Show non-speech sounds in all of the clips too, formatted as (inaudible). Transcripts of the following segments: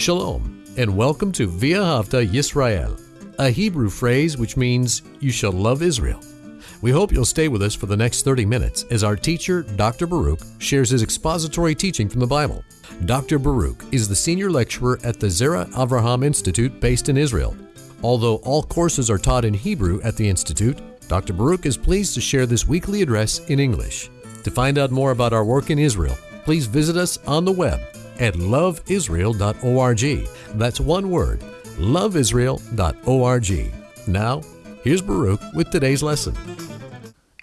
Shalom, and welcome to Via V'ahavta Yisrael, a Hebrew phrase which means you shall love Israel. We hope you'll stay with us for the next 30 minutes as our teacher, Dr. Baruch, shares his expository teaching from the Bible. Dr. Baruch is the senior lecturer at the Zera Avraham Institute based in Israel. Although all courses are taught in Hebrew at the Institute, Dr. Baruch is pleased to share this weekly address in English. To find out more about our work in Israel, please visit us on the web at loveisrael.org. That's one word, loveisrael.org. Now, here's Baruch with today's lesson.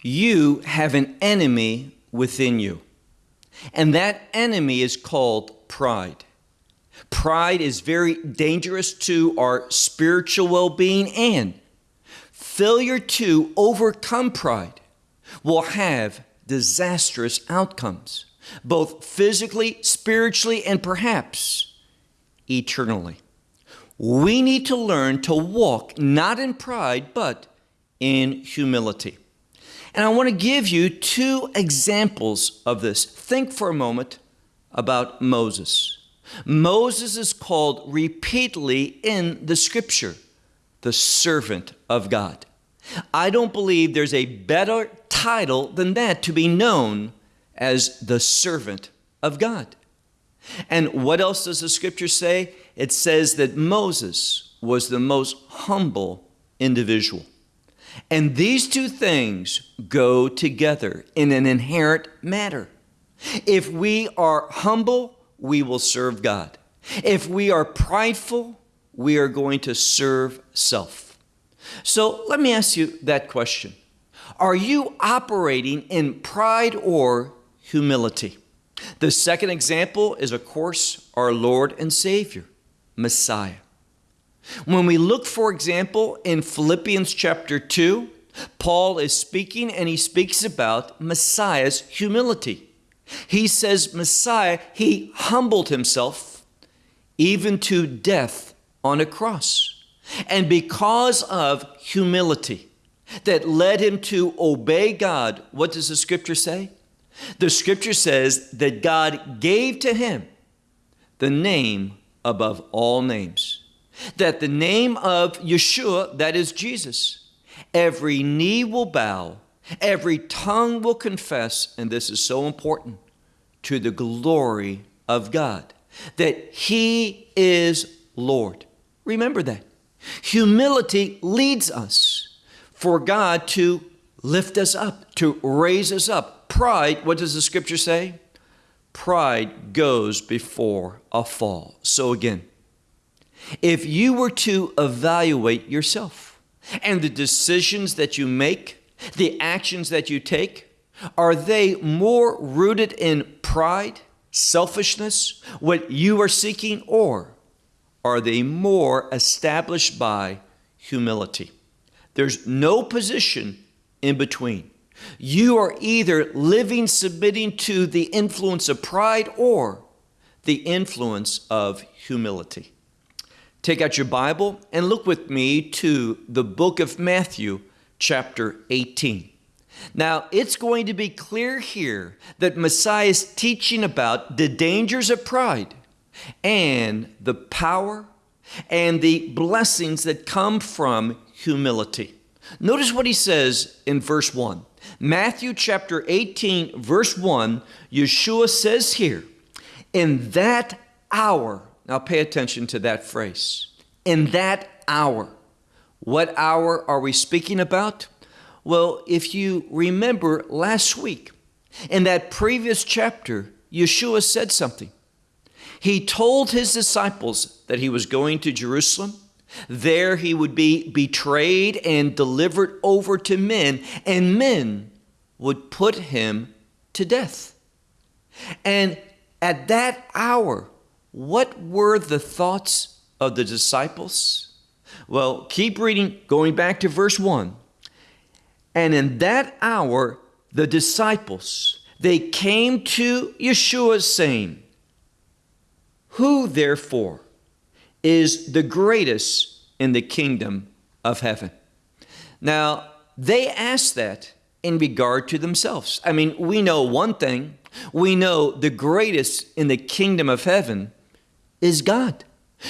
You have an enemy within you, and that enemy is called pride. Pride is very dangerous to our spiritual well being, and failure to overcome pride will have disastrous outcomes both physically, spiritually, and perhaps eternally. We need to learn to walk not in pride, but in humility. And I want to give you two examples of this. Think for a moment about Moses. Moses is called repeatedly in the scripture the servant of God. I don't believe there's a better title than that to be known as the servant of God. And what else does the scripture say? It says that Moses was the most humble individual. And these two things go together in an inherent manner. If we are humble, we will serve God. If we are prideful, we are going to serve self. So let me ask you that question Are you operating in pride or humility. The second example is, of course, our Lord and Savior, Messiah. When we look, for example, in Philippians chapter 2, Paul is speaking and he speaks about Messiah's humility. He says, Messiah, he humbled himself even to death on a cross. And because of humility that led him to obey God, what does the scripture say? The scripture says that God gave to him the name above all names. That the name of Yeshua, that is Jesus, every knee will bow, every tongue will confess, and this is so important, to the glory of God, that He is Lord. Remember that. Humility leads us for God to lift us up, to raise us up, pride, what does the scripture say? Pride goes before a fall. So again, if you were to evaluate yourself and the decisions that you make, the actions that you take, are they more rooted in pride, selfishness, what you are seeking, or are they more established by humility? There's no position in between. You are either living submitting to the influence of pride or the influence of humility. Take out your Bible and look with me to the book of Matthew, chapter 18. Now, it's going to be clear here that Messiah is teaching about the dangers of pride and the power and the blessings that come from humility. Notice what he says in verse 1. Matthew chapter 18, verse 1, Yeshua says here, In that hour, now pay attention to that phrase, in that hour. What hour are we speaking about? Well, if you remember last week, in that previous chapter, Yeshua said something. He told his disciples that he was going to Jerusalem. There he would be betrayed and delivered over to men, and men would put him to death. And at that hour, what were the thoughts of the disciples? Well, keep reading, going back to verse 1. And in that hour, the disciples, they came to Yeshua saying, Who therefore is the greatest in the kingdom of heaven? Now, they asked that in regard to themselves. I mean, we know one thing we know the greatest in the kingdom of heaven is God.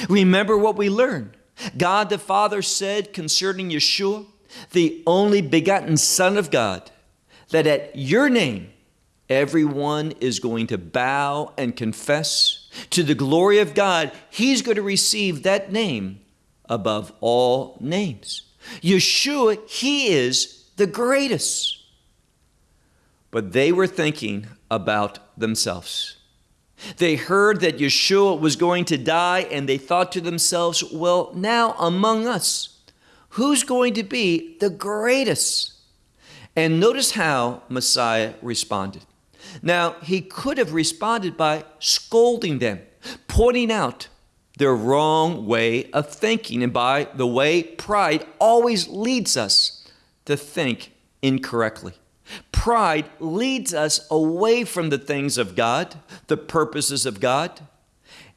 Remember what we learned. God the Father said concerning Yeshua, the only begotten Son of God, that at your name everyone is going to bow and confess to the glory of God. He's going to receive that name above all names. Yeshua, He is the greatest. But they were thinking about themselves. They heard that Yeshua was going to die, and they thought to themselves, well, now among us, who's going to be the greatest? And notice how Messiah responded. Now, he could have responded by scolding them, pointing out their wrong way of thinking. And by the way, pride always leads us to think incorrectly. Pride leads us away from the things of God, the purposes of God.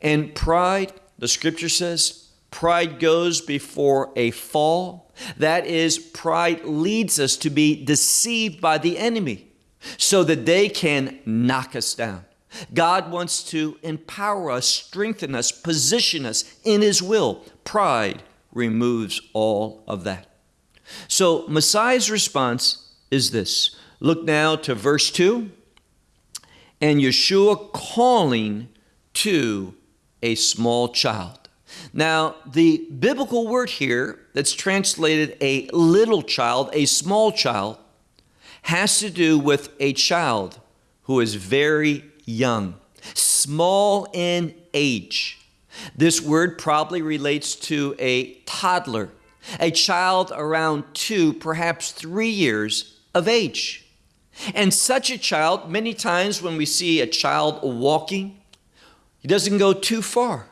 And pride, the scripture says, pride goes before a fall. That is, pride leads us to be deceived by the enemy so that they can knock us down. God wants to empower us, strengthen us, position us in His will. Pride removes all of that. So, Messiah's response is this. Look now to verse 2. And Yeshua calling to a small child. Now, the biblical word here that's translated a little child, a small child, has to do with a child who is very young, small in age. This word probably relates to a toddler, a child around two, perhaps three years of age. And such a child, many times when we see a child walking, he doesn't go too far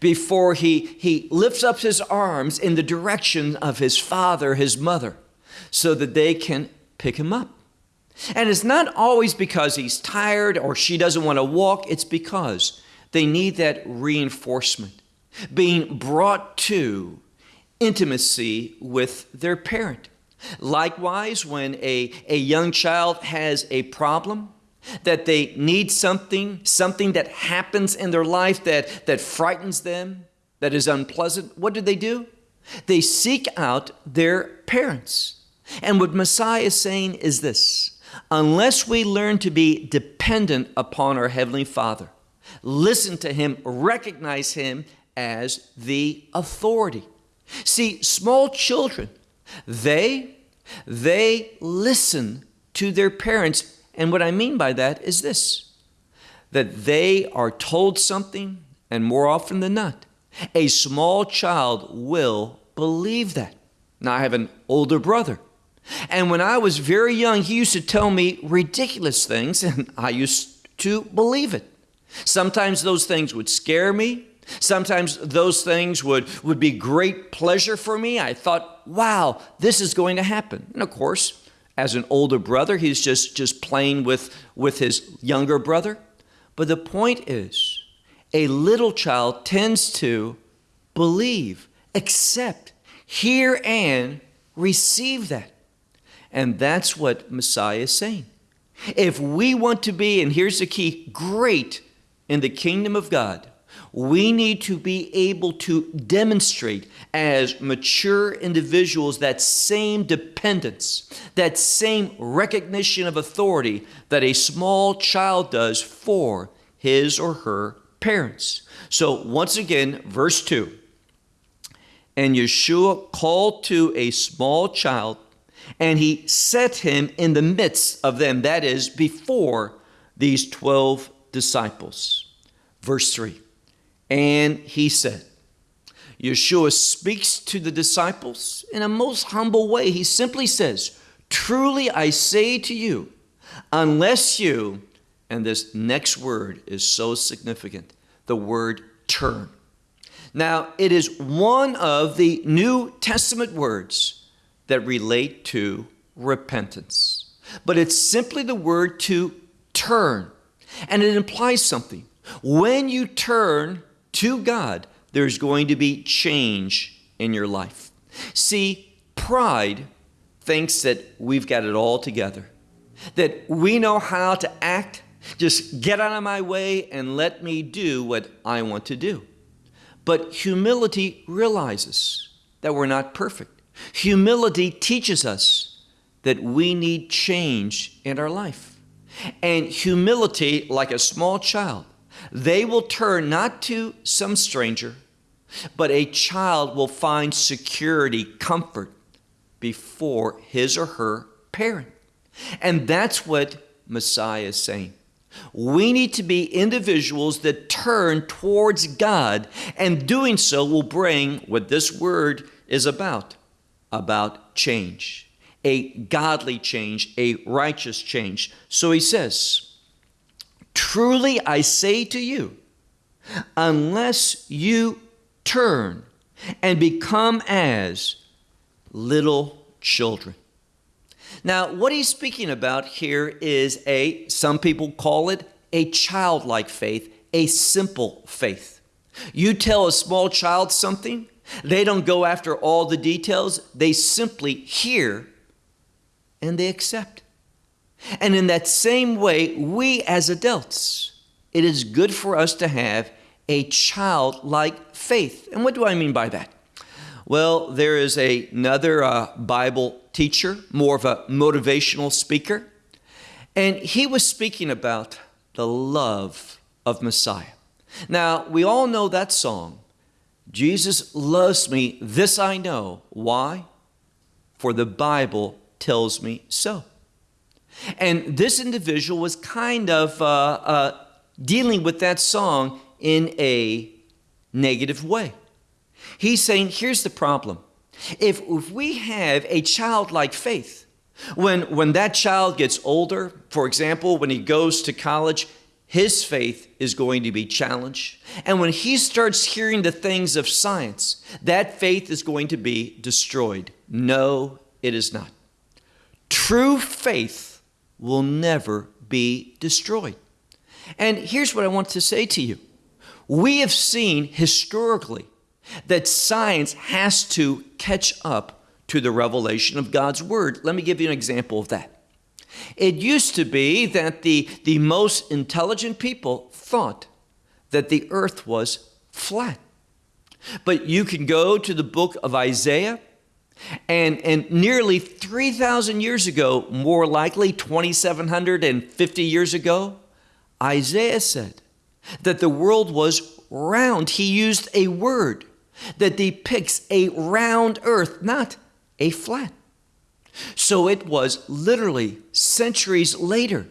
before he, he lifts up his arms in the direction of his father, his mother, so that they can pick him up. And it's not always because he's tired or she doesn't want to walk, it's because they need that reinforcement, being brought to intimacy with their parent. Likewise, when a, a young child has a problem, that they need something, something that happens in their life that, that frightens them, that is unpleasant, what do they do? They seek out their parents. And what Messiah is saying is this unless we learn to be dependent upon our Heavenly Father, listen to Him, recognize Him as the authority. See, small children, they, they listen to their parents. And what I mean by that is this that they are told something, and more often than not, a small child will believe that. Now, I have an older brother and when I was very young, he used to tell me ridiculous things, (laughs) and I used to believe it. Sometimes those things would scare me. Sometimes those things would, would be great pleasure for me. I thought, wow, this is going to happen. And of course, as an older brother, he's just, just playing with, with his younger brother. But the point is, a little child tends to believe, accept, hear, and receive that. And that's what Messiah is saying. If we want to be, and here's the key, great in the kingdom of God, we need to be able to demonstrate as mature individuals that same dependence, that same recognition of authority that a small child does for his or her parents. So, once again, verse 2 And Yeshua called to a small child and he set him in the midst of them, that is, before these 12 disciples. Verse 3 And he said, Yeshua speaks to the disciples in a most humble way. He simply says, Truly I say to you, unless you, and this next word is so significant, the word turn. Now, it is one of the New Testament words that relate to repentance. But it's simply the word to turn, and it implies something. When you turn to God, there's going to be change in your life. See, pride thinks that we've got it all together, that we know how to act. Just get out of my way and let me do what I want to do. But humility realizes that we're not perfect. Humility teaches us that we need change in our life. And humility, like a small child, they will turn not to some stranger, but a child will find security, comfort before his or her parent. And that's what Messiah is saying. We need to be individuals that turn towards God, and doing so will bring what this word is about about change, a godly change, a righteous change. So he says, Truly I say to you, unless you turn and become as little children. Now, what he's speaking about here is a, some people call it a childlike faith, a simple faith. You tell a small child something, they don't go after all the details, they simply hear and they accept. And in that same way, we as adults, it is good for us to have a childlike faith. And what do I mean by that? Well, there is a, another uh, Bible teacher, more of a motivational speaker, and he was speaking about the love of Messiah. Now, we all know that song, Jesus loves me, this I know. Why? For the Bible tells me so. And this individual was kind of uh, uh, dealing with that song in a negative way. He's saying, here's the problem. If, if we have a childlike faith, when, when that child gets older, for example, when he goes to college, his faith is going to be challenged. And when he starts hearing the things of science, that faith is going to be destroyed. No, it is not. True faith will never be destroyed. And here's what I want to say to you we have seen historically that science has to catch up to the revelation of God's Word. Let me give you an example of that. It used to be that the, the most intelligent people thought that the earth was flat. But you can go to the book of Isaiah, and, and nearly 3,000 years ago, more likely 2,750 years ago, Isaiah said that the world was round. He used a word that depicts a round earth, not a flat. So it was literally centuries later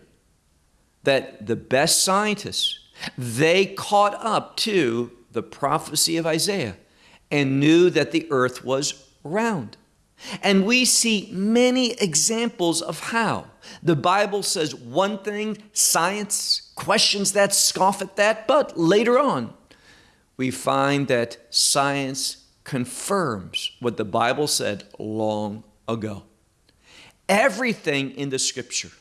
that the best scientists they caught up to the prophecy of Isaiah and knew that the earth was round. And we see many examples of how the Bible says one thing, science questions that, scoff at that, but later on we find that science confirms what the Bible said long ago. Everything in the scripture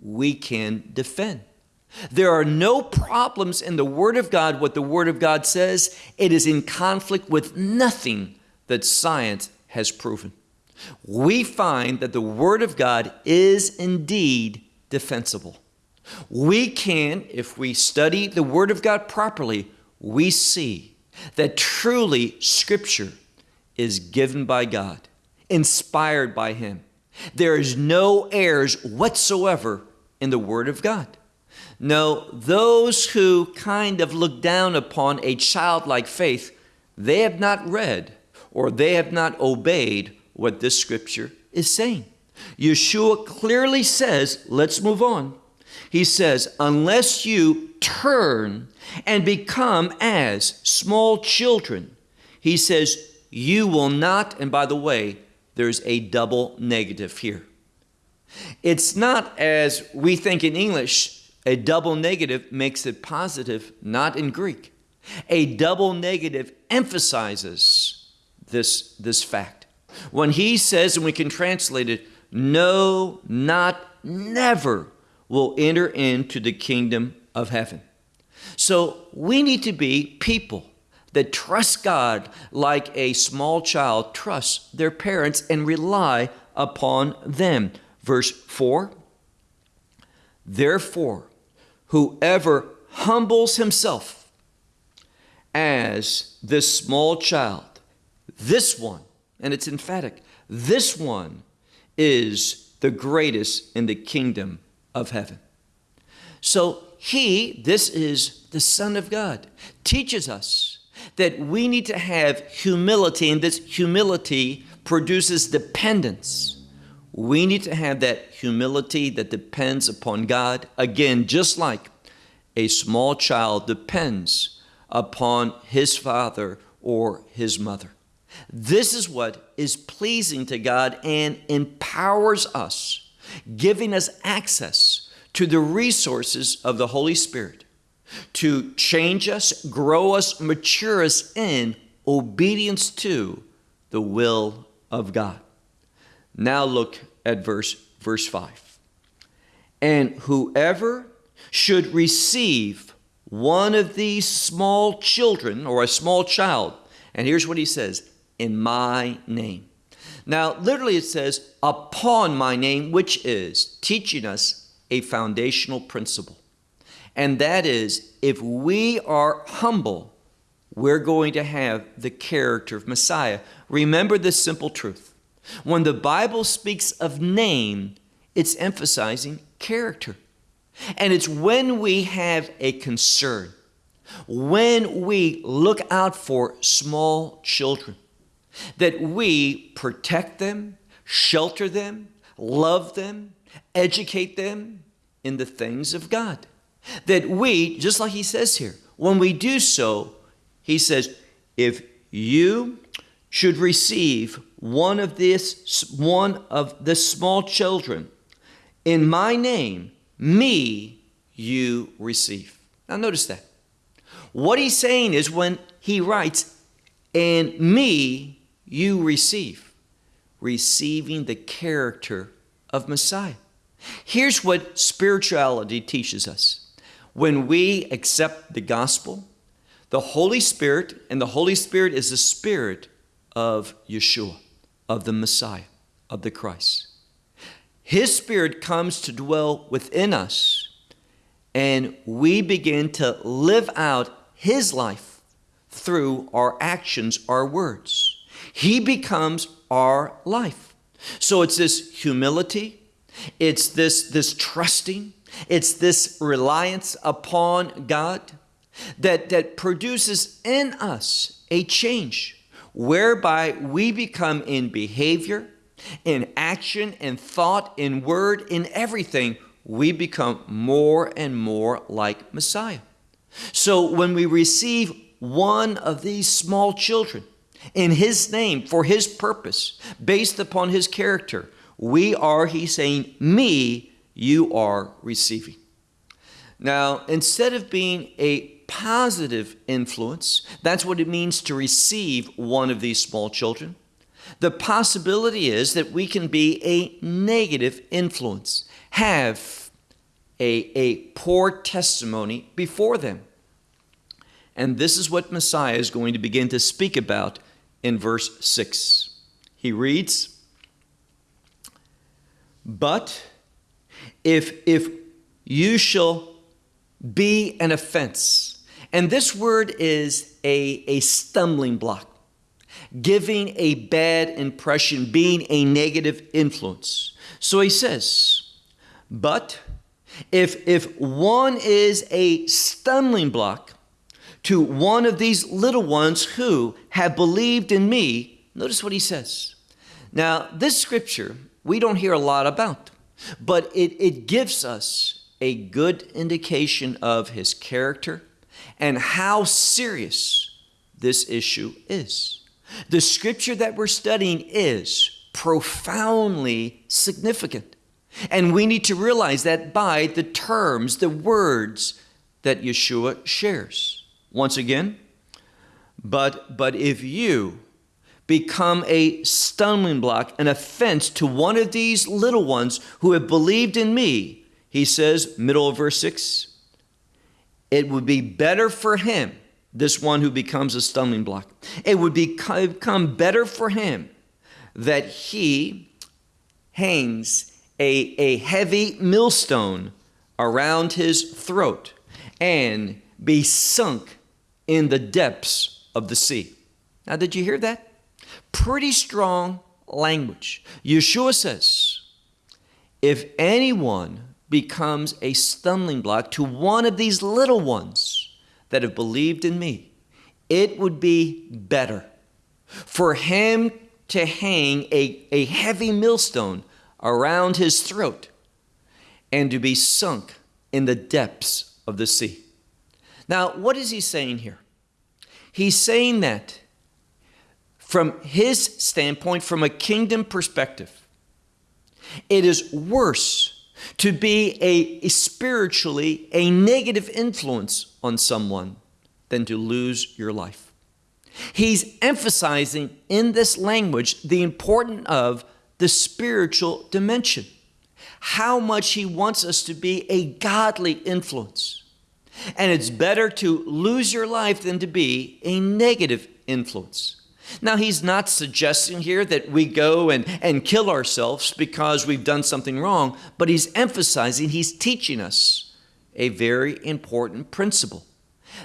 we can defend. There are no problems in the Word of God, what the Word of God says. It is in conflict with nothing that science has proven. We find that the Word of God is indeed defensible. We can, if we study the Word of God properly, we see that truly Scripture is given by God, inspired by Him. There is no errors whatsoever in the Word of God. No, those who kind of look down upon a childlike faith, they have not read or they have not obeyed what this scripture is saying. Yeshua clearly says, let's move on. He says, unless you turn and become as small children, he says, you will not, and by the way, there's a double negative here. It's not as we think in English, a double negative makes it positive, not in Greek. A double negative emphasizes this, this fact. When he says, and we can translate it, no, not never will enter into the kingdom of heaven. So we need to be people that trust God like a small child trusts their parents and rely upon them. Verse 4 Therefore, whoever humbles himself as this small child, this one, and it's emphatic, this one is the greatest in the kingdom of heaven. So he, this is the Son of God, teaches us that we need to have humility, and this humility produces dependence. We need to have that humility that depends upon God. Again, just like a small child depends upon his father or his mother. This is what is pleasing to God and empowers us, giving us access to the resources of the Holy Spirit to change us, grow us, mature us in obedience to the will of God. Now look at verse verse 5. And whoever should receive one of these small children or a small child, and here's what he says, in my name. Now, literally, it says, upon my name, which is teaching us a foundational principle. And that is, if we are humble, we're going to have the character of Messiah. Remember this simple truth. When the Bible speaks of name, it's emphasizing character. And it's when we have a concern, when we look out for small children, that we protect them, shelter them, love them, educate them in the things of God. That we, just like he says here, when we do so, he says, if you should receive one of this one of the small children in my name, me you receive. Now notice that. What he's saying is when he writes, and me you receive, receiving the character of Messiah. Here's what spirituality teaches us. When we accept the gospel, the Holy Spirit, and the Holy Spirit is the Spirit of Yeshua, of the Messiah, of the Christ. His Spirit comes to dwell within us, and we begin to live out His life through our actions, our words. He becomes our life. So it's this humility, it's this, this trusting, it's this reliance upon God that, that produces in us a change whereby we become in behavior, in action, in thought, in word, in everything, we become more and more like Messiah. So when we receive one of these small children in His name, for His purpose, based upon His character, we are, He's saying, me, you are receiving. Now, instead of being a positive influence, that's what it means to receive one of these small children. The possibility is that we can be a negative influence, have a, a poor testimony before them. And this is what Messiah is going to begin to speak about in verse 6. He reads, But if, if you shall be an offense, and this word is a, a stumbling block, giving a bad impression, being a negative influence. So he says, But if, if one is a stumbling block to one of these little ones who have believed in me, notice what he says. Now, this scripture we don't hear a lot about. But it, it gives us a good indication of his character and how serious this issue is. The scripture that we're studying is profoundly significant. And we need to realize that by the terms, the words that Yeshua shares. Once again, but, but if you become a stumbling block, an offense to one of these little ones who have believed in me, he says, middle of verse 6, it would be better for him, this one who becomes a stumbling block, it would become better for him that he hangs a, a heavy millstone around his throat and be sunk in the depths of the sea. Now, did you hear that? Pretty strong language. Yeshua says, if anyone becomes a stumbling block to one of these little ones that have believed in me, it would be better for him to hang a, a heavy millstone around his throat and to be sunk in the depths of the sea. Now, what is he saying here? He's saying that from his standpoint, from a kingdom perspective, it is worse to be a, spiritually a negative influence on someone than to lose your life. He's emphasizing in this language the importance of the spiritual dimension, how much he wants us to be a godly influence. And it's better to lose your life than to be a negative influence. Now, he's not suggesting here that we go and, and kill ourselves because we've done something wrong, but he's emphasizing, he's teaching us a very important principle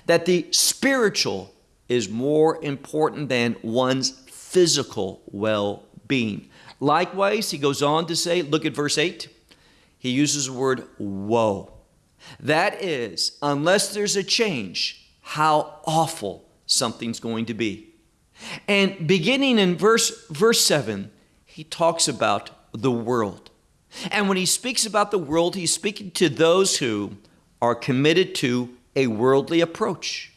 that the spiritual is more important than one's physical well being. Likewise, he goes on to say, look at verse 8, he uses the word woe. That is, unless there's a change, how awful something's going to be. And beginning in verse, verse 7, he talks about the world. And when he speaks about the world, he's speaking to those who are committed to a worldly approach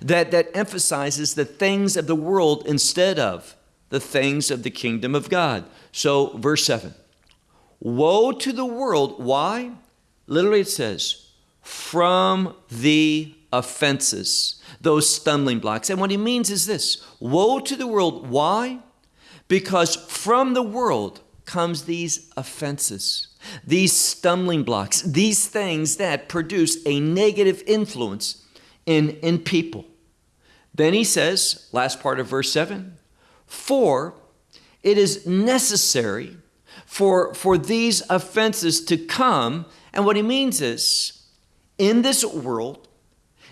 that, that emphasizes the things of the world instead of the things of the kingdom of God. So, verse 7 Woe to the world. Why? Literally, it says, from the offenses, those stumbling blocks. And what he means is this Woe to the world. Why? Because from the world comes these offenses, these stumbling blocks, these things that produce a negative influence in, in people. Then he says, last part of verse 7 For it is necessary for, for these offenses to come. And what he means is, in this world,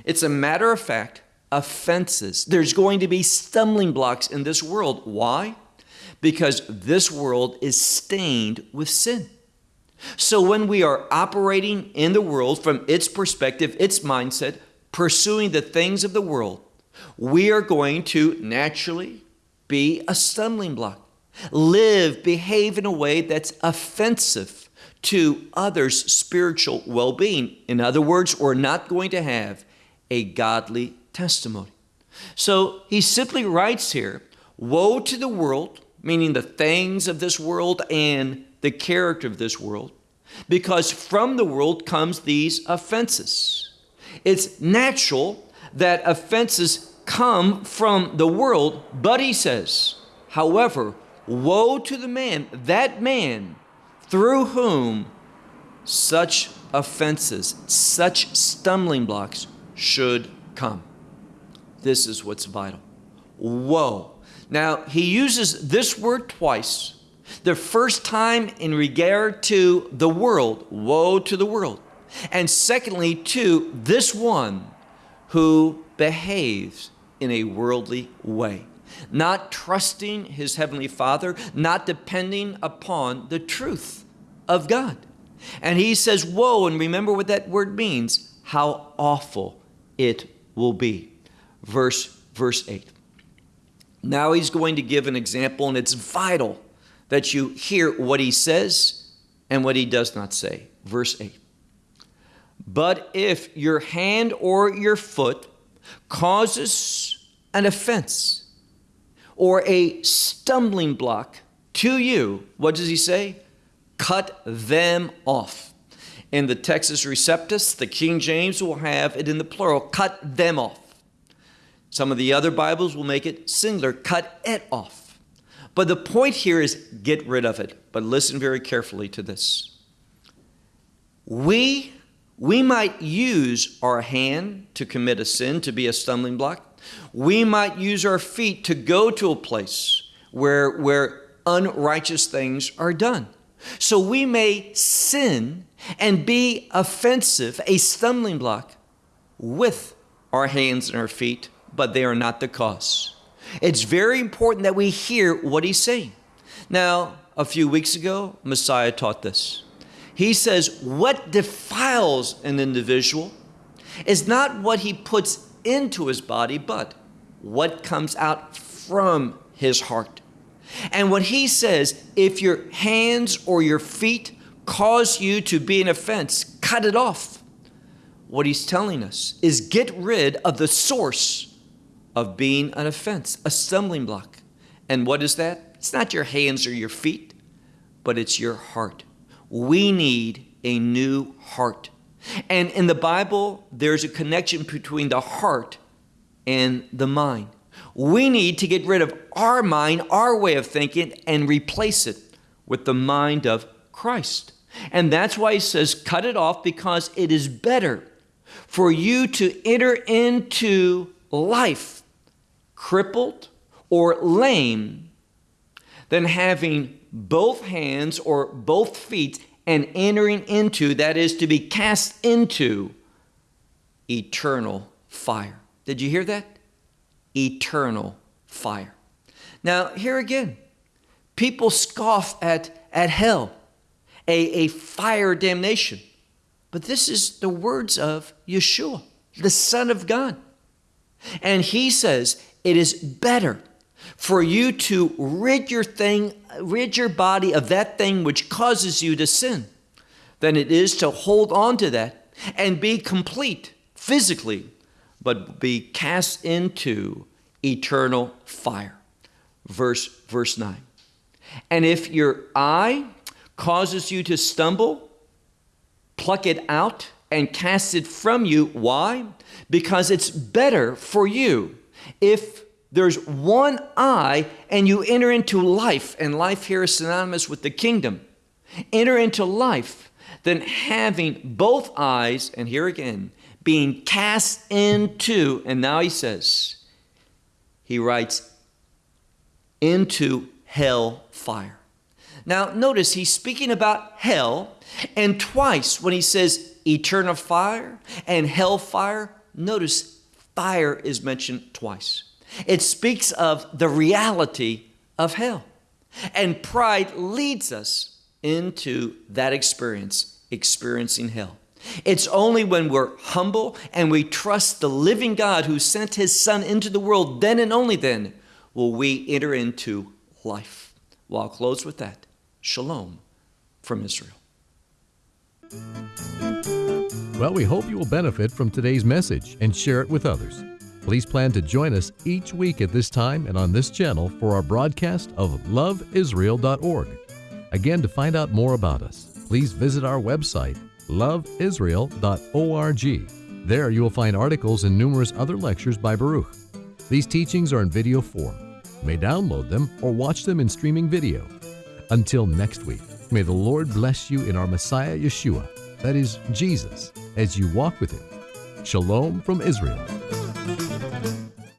it's a matter of fact, offenses. There's going to be stumbling blocks in this world. Why? Because this world is stained with sin. So when we are operating in the world from its perspective, its mindset, pursuing the things of the world, we are going to naturally be a stumbling block. Live, behave in a way that's offensive to others' spiritual well being. In other words, we're not going to have a godly testimony. So he simply writes here Woe to the world, meaning the things of this world and the character of this world, because from the world comes these offenses. It's natural that offenses come from the world, but he says, however, woe to the man, that man through whom such offenses, such stumbling blocks should come. This is what's vital. Woe. Now, he uses this word twice. The first time in regard to the world, woe to the world. And secondly, to this one who behaves in a worldly way, not trusting his heavenly Father, not depending upon the truth of God. And he says, Woe, and remember what that word means how awful it will be. Verse, verse 8. Now he's going to give an example, and it's vital that you hear what he says and what he does not say. Verse 8. But if your hand or your foot causes an offense or a stumbling block to you, what does he say? Cut them off. In the Textus Receptus, the King James will have it in the plural, cut them off. Some of the other Bibles will make it singular, cut it off. But the point here is get rid of it. But listen very carefully to this. We we might use our hand to commit a sin, to be a stumbling block. We might use our feet to go to a place where, where unrighteous things are done. So we may sin and be offensive, a stumbling block, with our hands and our feet, but they are not the cause. It's very important that we hear what he's saying. Now, a few weeks ago, Messiah taught this. He says, What defiles an individual is not what he puts into his body, but what comes out from his heart. And what he says, if your hands or your feet cause you to be an offense, cut it off. What he's telling us is get rid of the source of being an offense, a stumbling block. And what is that? It's not your hands or your feet, but it's your heart. We need a new heart. And in the Bible, there's a connection between the heart and the mind. We need to get rid of our mind, our way of thinking, and replace it with the mind of Christ. And that's why he says, cut it off because it is better for you to enter into life crippled or lame than having both hands or both feet and entering into, that is, to be cast into eternal fire. Did you hear that? Eternal fire. Now, here again, people scoff at, at hell, a, a fire damnation. But this is the words of Yeshua, the Son of God. And he says, it is better for you to rid your thing, rid your body of that thing which causes you to sin, than it is to hold on to that and be complete physically, but be cast into eternal fire. Verse verse 9. And if your eye causes you to stumble, pluck it out and cast it from you. Why? Because it's better for you if there's one eye and you enter into life, and life here is synonymous with the kingdom. Enter into life than having both eyes, and here again, being cast into, and now he says, he writes, into hell fire. Now, notice he's speaking about hell, and twice when he says eternal fire and hell fire, notice fire is mentioned twice. It speaks of the reality of hell. And pride leads us into that experience, experiencing hell. It's only when we're humble and we trust the living God who sent his Son into the world, then and only then will we enter into life. Well, I'll close with that. Shalom from Israel. Well, we hope you will benefit from today's message and share it with others. Please plan to join us each week at this time and on this channel for our broadcast of loveisrael.org. Again, to find out more about us, please visit our website, loveisrael.org. There you will find articles and numerous other lectures by Baruch. These teachings are in video form. You may download them or watch them in streaming video. Until next week, may the Lord bless you in our Messiah Yeshua, that is, Jesus, as you walk with Him. Shalom from Israel.